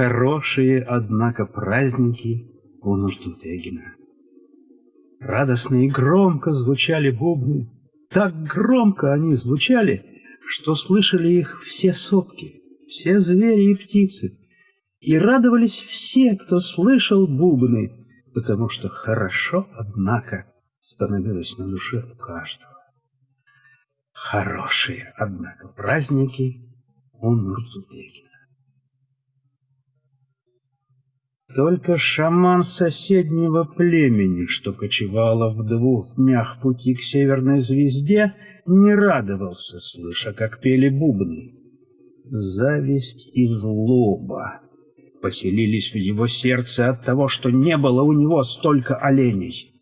Хорошие, однако, праздники у Нуртутегина. Радостно и громко звучали бубны. Так громко они звучали, что слышали их все сопки, все звери и птицы. И радовались все, кто слышал бубны, потому что хорошо, однако, становилось на душе у каждого. Хорошие, однако, праздники у Нуртутегина. Только шаман соседнего племени, что кочевало в двух днях пути к северной звезде, не радовался, слыша, как пели бубны. Зависть и злоба поселились в его сердце от того, что не было у него столько оленей,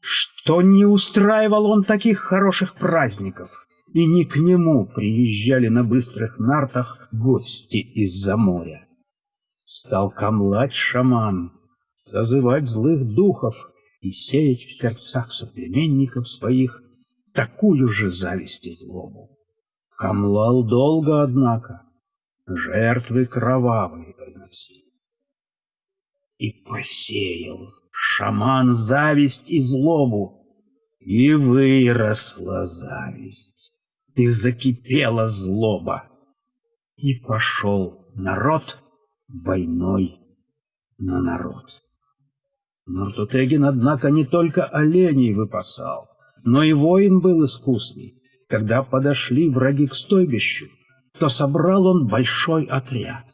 что не устраивал он таких хороших праздников, и не к нему приезжали на быстрых нартах гости из-за моря. Стал камлать шаман, созывать злых духов и сеять в сердцах соплеменников своих такую же зависть и злобу. Камлал долго, однако, жертвы кровавые приносил. И посеял шаман зависть и злобу, и выросла зависть, и закипела злоба, и пошел народ войной на народ. Нуртутегин, однако, не только оленей выпасал, но и воин был искусный. Когда подошли враги к стойбищу, то собрал он большой отряд.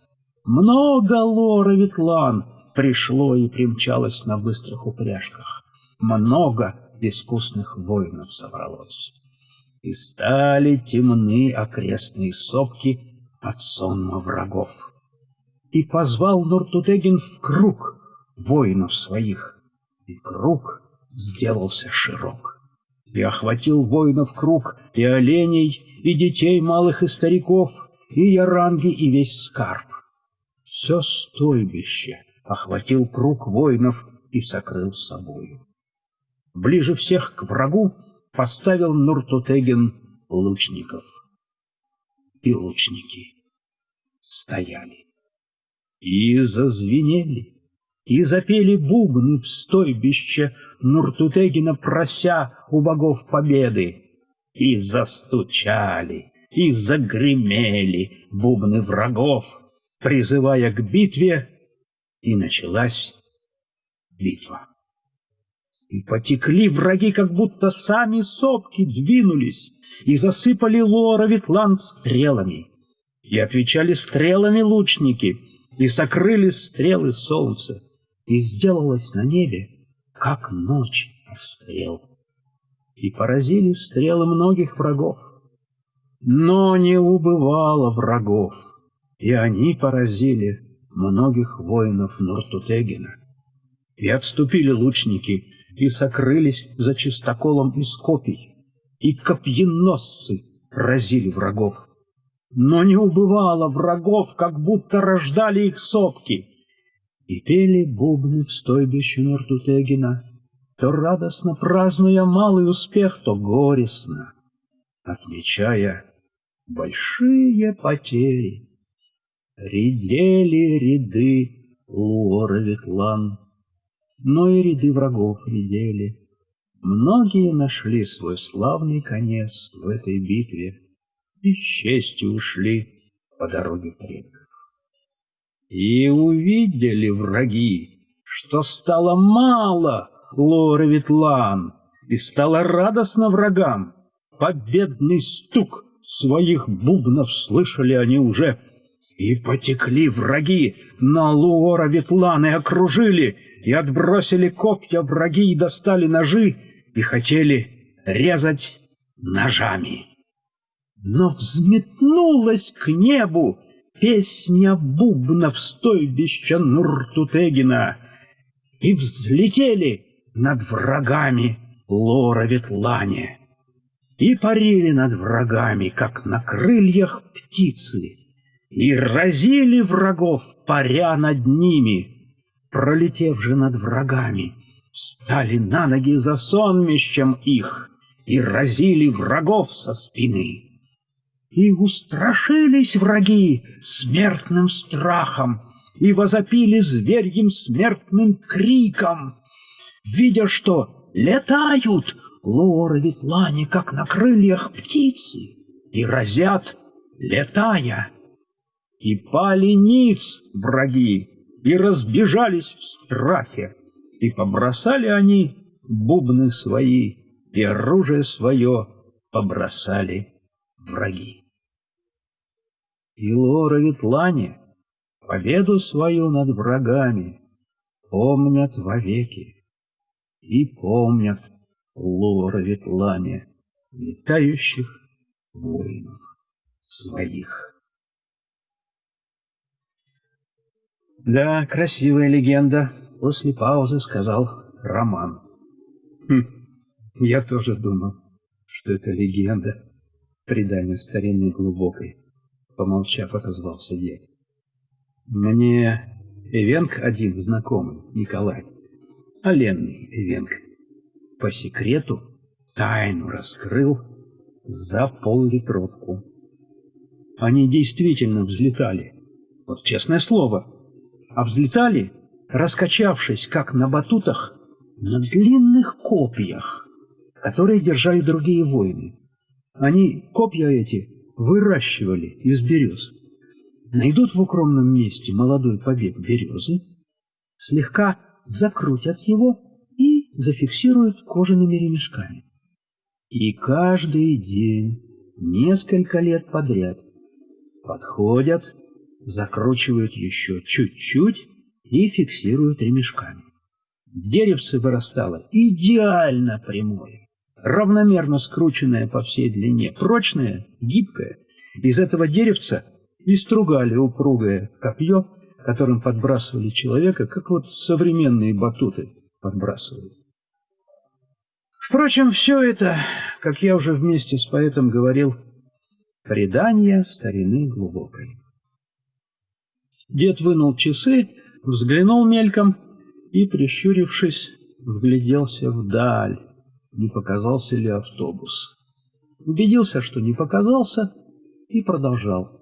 Много лора ветлан пришло и примчалось на быстрых упряжках. Много искусных воинов собралось. И стали темны окрестные сопки от сонма врагов и позвал Нуртутегин в круг воинов своих, и круг сделался широк. И охватил воинов круг и оленей, и детей малых и стариков, и яранги, и весь скарб. Все стойбище охватил круг воинов и сокрыл собою. Ближе всех к врагу поставил Нуртутегин лучников. И лучники стояли. И зазвенели, и запели бубны в стойбище Нуртутегина, прося у богов победы. И застучали, и загремели бубны врагов, призывая к битве, и началась битва. И потекли враги, как будто сами сопки двинулись, и засыпали лора Ветлан стрелами. И отвечали стрелами лучники — и сокрыли стрелы солнца, и сделалось на небе, как ночь расстрел. И поразили стрелы многих врагов, но не убывало врагов, и они поразили многих воинов Нуртутегина. И отступили лучники, и сокрылись за чистоколом из копий, и копьеносцы разили врагов но не убывало врагов, как будто рождали их сопки. И пели бубны в стойбище Нортутегина, то радостно празднуя малый успех, то горестно, отмечая большие потери. Редели ряды Луора Ветлан, но и ряды врагов редели. Многие нашли свой славный конец в этой битве и с честью ушли по дороге предков. И увидели враги, что стало мало Лора Ветлан, и стало радостно врагам. Победный стук своих бубнов слышали они уже, и потекли враги на Луора Ветлан и окружили, и отбросили копья враги и достали ножи, и хотели резать ножами. Но взметнулась к небу песня бубнов стойбища Нуртутегина, и взлетели над врагами Лора Ветлане, и парили над врагами, как на крыльях птицы, и разили врагов, паря над ними, пролетев же над врагами, встали на ноги за сонмищем их и разили врагов со спины. И устрашились враги смертным страхом, и возопили зверьем смертным криком, видя, что летают лоры ветлане, как на крыльях птицы, и разят, летая. И пали ниц враги, и разбежались в страхе, и побросали они бубны свои, и оружие свое побросали враги. И Лора Ветлане победу свою над врагами помнят вовеки, и помнят Лора Ветлане летающих воинов своих. Да, красивая легенда, после паузы сказал Роман. Хм, я тоже думал, что это легенда, предание старинной глубокой. Помолчав, отозвался дед. Мне Эвенк один знакомый, Николай, Оленный Эвенк, по секрету тайну раскрыл за пол-литровку. Они действительно взлетали, вот честное слово, а взлетали, раскачавшись, как на батутах, на длинных копьях которые держали другие воины. Они копья эти выращивали из берез. Найдут в укромном месте молодой побег березы, слегка закрутят его и зафиксируют кожаными ремешками. И каждый день, несколько лет подряд, подходят, закручивают еще чуть-чуть и фиксируют ремешками. Деревце вырастало идеально прямое равномерно скрученная по всей длине, прочная, гибкая. Из этого деревца и стругали упругое копье, которым подбрасывали человека, как вот современные батуты подбрасывают. Впрочем, все это, как я уже вместе с поэтом говорил, предание старины глубокой. Дед вынул часы, взглянул мельком и, прищурившись, вгляделся вдаль не показался ли автобус. Убедился, что не показался, и продолжал.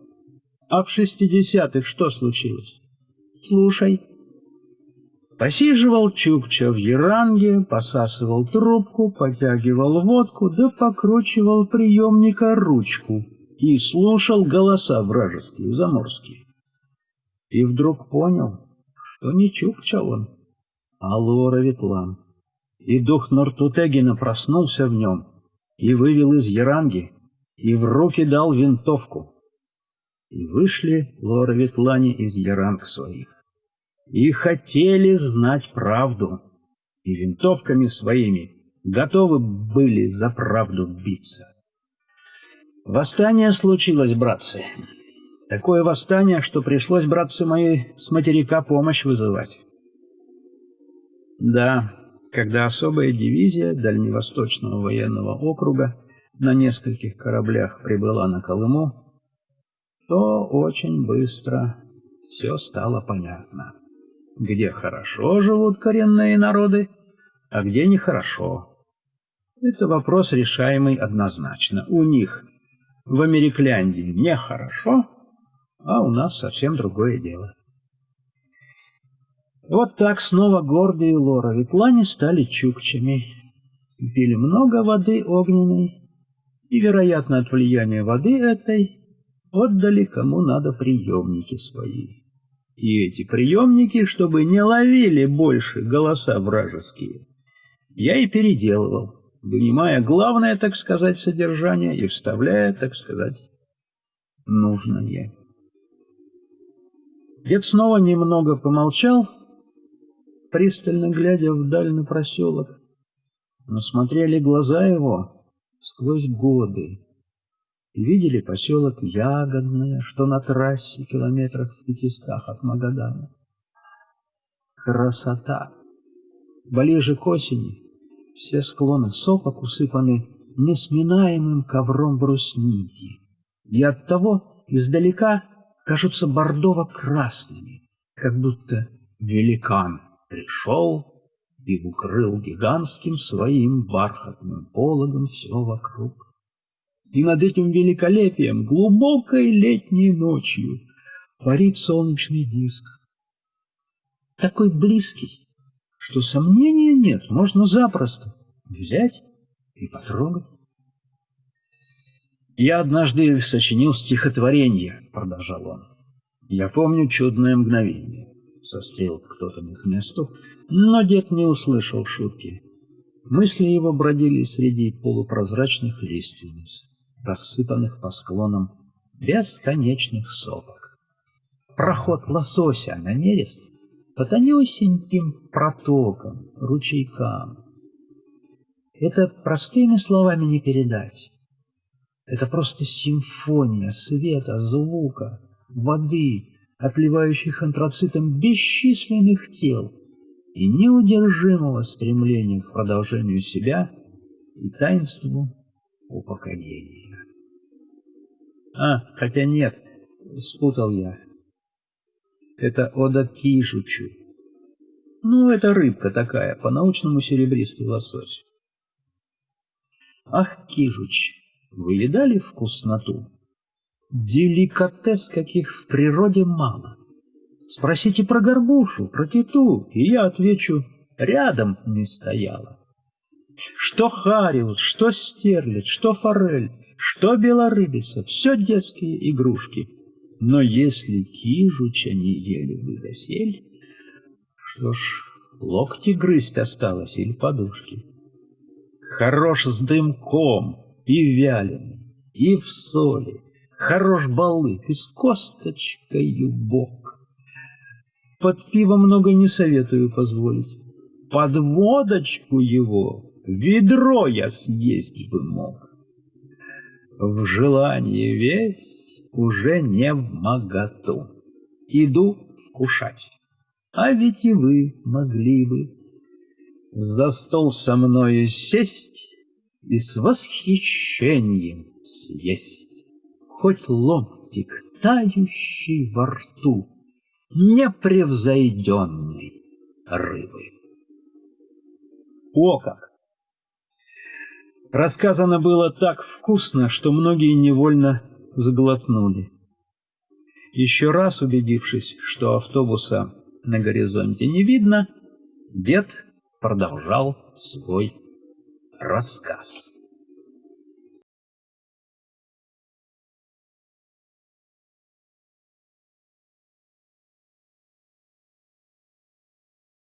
А в шестидесятых что случилось? Слушай. Посиживал Чукча в Яранге, посасывал трубку, потягивал водку, да покручивал приемника ручку и слушал голоса вражеские, заморские. И вдруг понял, что не Чукча он, а Лора Ветлан и дух Нортутегина проснулся в нем и вывел из Яранги, и в руки дал винтовку. И вышли Ветлани из Яранг своих, и хотели знать правду, и винтовками своими готовы были за правду биться. Восстание случилось, братцы. Такое восстание, что пришлось, братцы мои, с материка помощь вызывать. Да, когда особая дивизия Дальневосточного военного округа на нескольких кораблях прибыла на Колыму, то очень быстро все стало понятно. Где хорошо живут коренные народы, а где нехорошо. Это вопрос, решаемый однозначно. У них в Америкляндии нехорошо, а у нас совсем другое дело. Вот так снова гордые Лора Ветлане стали чукчами. Пили много воды огненной, и, вероятно, от влияния воды этой отдали кому надо приемники свои. И эти приемники, чтобы не ловили больше голоса вражеские, я и переделывал, вынимая главное, так сказать, содержание и вставляя, так сказать, нужное. Дед снова немного помолчал, пристально глядя вдаль на проселок. Но смотрели глаза его сквозь годы и видели поселок Ягодное, что на трассе километрах в пятистах от Магадана. Красота! Ближе к осени все склоны сопок усыпаны несминаемым ковром брусники, и оттого издалека кажутся бордово-красными, как будто великан пришел и укрыл гигантским своим бархатным пологом все вокруг. И над этим великолепием глубокой летней ночью парит солнечный диск, такой близкий, что сомнения нет, можно запросто взять и потрогать. «Я однажды сочинил стихотворение», — продолжал он. «Я помню чудное мгновение». Сострел кто-то к месту, но дед не услышал шутки. Мысли его бродили среди полупрозрачных лиственниц, рассыпанных по склонам бесконечных сопок. Проход лосося на нерест по тонюсеньким протокам, ручейкам. Это простыми словами не передать. Это просто симфония света, звука, воды, отливающих антрацитом бесчисленных тел и неудержимого стремления к продолжению себя и таинству упокоения. А, хотя нет, спутал я. Это Ода Кижучу. Ну, это рыбка такая, по-научному серебристый лосось. Ах, Кижуч, вы едали вкусноту? Деликатес, каких в природе мало. Спросите про горбушу, про киту, и я отвечу, рядом не стояла. Что хариус, что стерлядь, что форель, что белорыбица, все детские игрушки. Но если кижуча не ели вы досель, что ж, локти грызть осталось или подушки. Хорош с дымком и вяленый, и в соли, хорош балык и с косточкой бок. Под пиво много не советую позволить. Под водочку его ведро я съесть бы мог. В желании весь уже не в моготу. Иду вкушать. А ведь и вы могли бы за стол со мною сесть и с восхищением съесть хоть ломтик, тающий во рту непревзойденной рыбы. О как! Рассказано было так вкусно, что многие невольно сглотнули. Еще раз убедившись, что автобуса на горизонте не видно, дед продолжал свой рассказ.